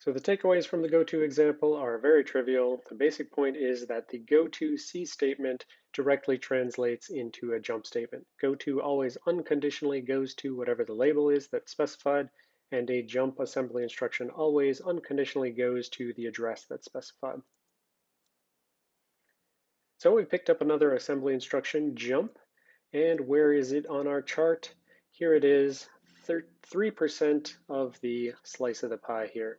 So the takeaways from the goto example are very trivial. The basic point is that the goto C statement directly translates into a jump statement. Goto always unconditionally goes to whatever the label is that's specified, and a jump assembly instruction always unconditionally goes to the address that's specified. So we picked up another assembly instruction, jump, and where is it on our chart? Here it is, 3% of the slice of the pie here.